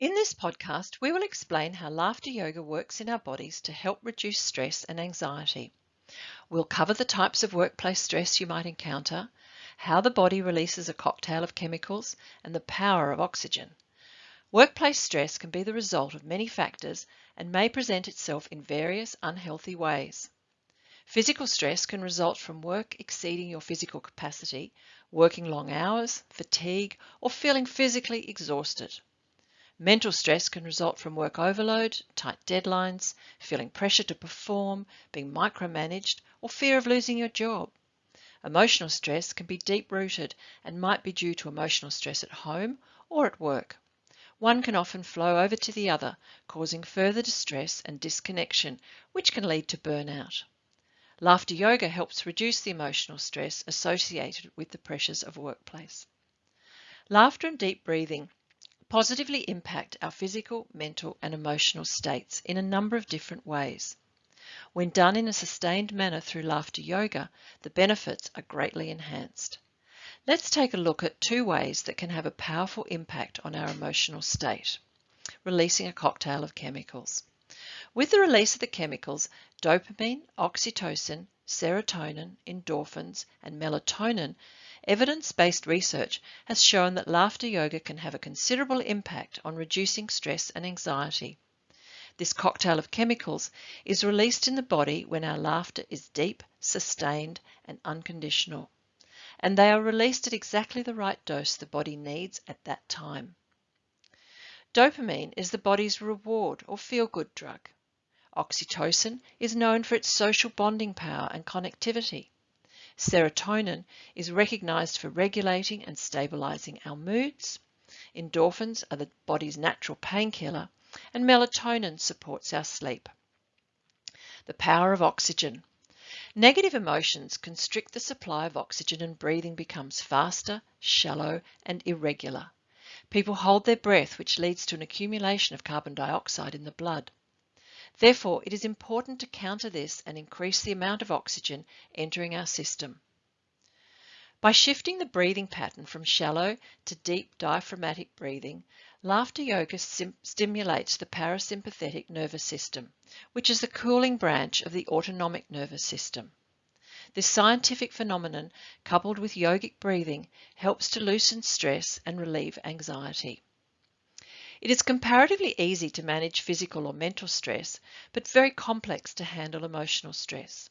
In this podcast, we will explain how laughter yoga works in our bodies to help reduce stress and anxiety. We'll cover the types of workplace stress you might encounter, how the body releases a cocktail of chemicals, and the power of oxygen. Workplace stress can be the result of many factors and may present itself in various unhealthy ways. Physical stress can result from work exceeding your physical capacity, working long hours, fatigue, or feeling physically exhausted. Mental stress can result from work overload, tight deadlines, feeling pressure to perform, being micromanaged, or fear of losing your job. Emotional stress can be deep rooted and might be due to emotional stress at home or at work. One can often flow over to the other, causing further distress and disconnection, which can lead to burnout. Laughter yoga helps reduce the emotional stress associated with the pressures of workplace. Laughter and deep breathing positively impact our physical, mental, and emotional states in a number of different ways. When done in a sustained manner through laughter yoga, the benefits are greatly enhanced. Let's take a look at two ways that can have a powerful impact on our emotional state. Releasing a cocktail of chemicals. With the release of the chemicals, dopamine, oxytocin, serotonin, endorphins, and melatonin Evidence-based research has shown that laughter yoga can have a considerable impact on reducing stress and anxiety. This cocktail of chemicals is released in the body when our laughter is deep, sustained, and unconditional. And they are released at exactly the right dose the body needs at that time. Dopamine is the body's reward or feel-good drug. Oxytocin is known for its social bonding power and connectivity. Serotonin is recognized for regulating and stabilizing our moods. Endorphins are the body's natural painkiller, and melatonin supports our sleep. The power of oxygen. Negative emotions constrict the supply of oxygen and breathing becomes faster, shallow, and irregular. People hold their breath, which leads to an accumulation of carbon dioxide in the blood. Therefore, it is important to counter this and increase the amount of oxygen entering our system. By shifting the breathing pattern from shallow to deep diaphragmatic breathing, laughter yoga stimulates the parasympathetic nervous system, which is the cooling branch of the autonomic nervous system. This scientific phenomenon, coupled with yogic breathing, helps to loosen stress and relieve anxiety. It is comparatively easy to manage physical or mental stress, but very complex to handle emotional stress.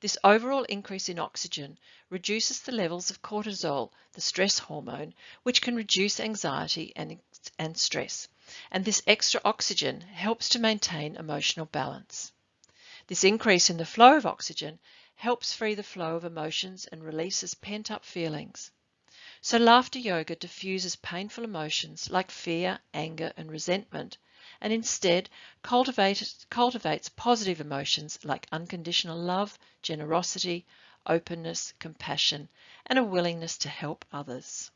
This overall increase in oxygen reduces the levels of cortisol, the stress hormone, which can reduce anxiety and, and stress. And this extra oxygen helps to maintain emotional balance. This increase in the flow of oxygen helps free the flow of emotions and releases pent up feelings. So laughter yoga diffuses painful emotions like fear, anger, and resentment, and instead cultivates, cultivates positive emotions like unconditional love, generosity, openness, compassion, and a willingness to help others.